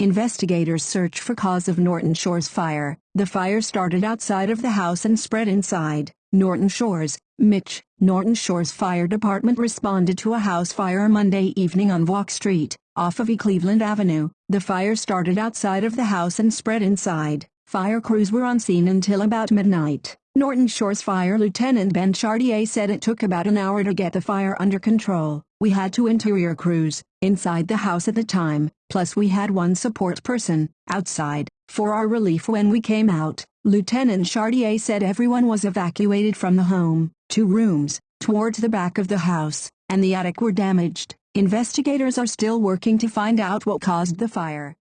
Investigators search for cause of Norton Shores fire. The fire started outside of the house and spread inside. Norton Shores, Mitch, Norton Shores Fire Department responded to a house fire Monday evening on Walk Street, off of E. Cleveland Avenue. The fire started outside of the house and spread inside. Fire crews were on scene until about midnight. Norton Shores Fire Lieutenant Ben Chartier said it took about an hour to get the fire under control. We had two interior crews inside the house at the time, plus we had one support person outside for our relief when we came out. Lieutenant Chartier said everyone was evacuated from the home. Two rooms towards the back of the house and the attic were damaged. Investigators are still working to find out what caused the fire.